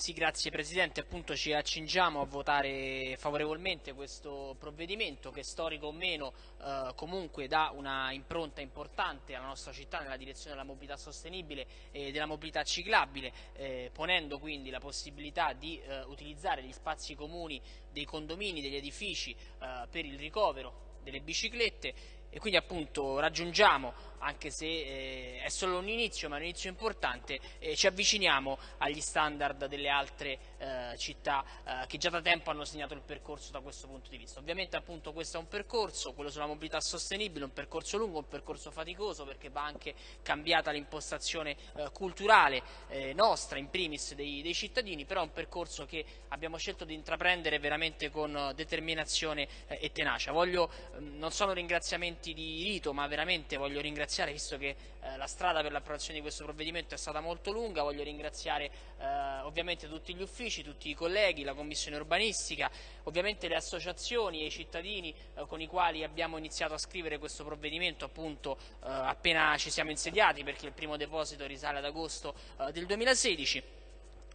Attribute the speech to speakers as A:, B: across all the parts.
A: Sì, grazie Presidente, appunto ci accingiamo a votare favorevolmente questo provvedimento che storico o meno eh, comunque dà una impronta importante alla nostra città nella direzione della mobilità sostenibile e della mobilità ciclabile, eh, ponendo quindi la possibilità di eh, utilizzare gli spazi comuni dei condomini, degli edifici eh, per il ricovero delle biciclette. E quindi appunto raggiungiamo anche se eh, è solo un inizio, ma un inizio importante, eh, ci avviciniamo agli standard delle altre eh, città eh, che già da tempo hanno segnato il percorso da questo punto di vista. Ovviamente appunto questo è un percorso, quello sulla mobilità sostenibile, un percorso lungo, un percorso faticoso perché va anche cambiata l'impostazione eh, culturale eh, nostra, in primis dei, dei, cittadini, però è un percorso che abbiamo scelto di intraprendere veramente con determinazione e tenacia. Voglio, mm, non sono ringraziamenti di rito, ma veramente voglio ringraziare ringraziare, visto che eh, la strada per l'approvazione di questo provvedimento è stata molto lunga, voglio ringraziare eh, ovviamente tutti gli uffici, tutti i colleghi, la Commissione urbanistica, ovviamente le associazioni e i cittadini eh, con i quali abbiamo iniziato a scrivere questo provvedimento appunto eh, appena ci siamo insediati, perché il primo deposito risale ad agosto eh, del 2016.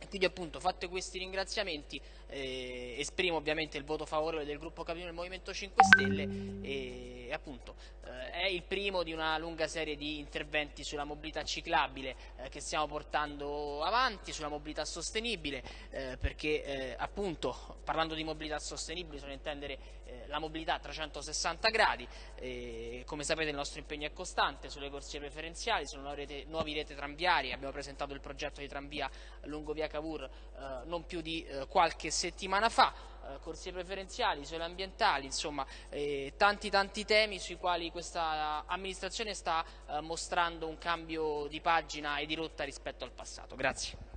A: Quindi appunto fatti questi ringraziamenti eh, esprimo ovviamente il voto favorevole del gruppo Capitano del Movimento 5 Stelle e appunto eh, è il primo di una lunga serie di interventi sulla mobilità ciclabile eh, che stiamo portando avanti, sulla mobilità sostenibile eh, perché eh, appunto parlando di mobilità sostenibile bisogna intendere eh, la mobilità a 360 gradi come sapete il nostro impegno è costante sulle corsie preferenziali, sulle nuove rete, nuove rete tranviarie abbiamo presentato il progetto di tranvia lungo via Cavour non più di qualche settimana fa, eh, corsie preferenziali, sole ambientali, insomma eh, tanti tanti temi sui quali questa amministrazione sta eh, mostrando un cambio di pagina e di rotta rispetto al passato. Grazie.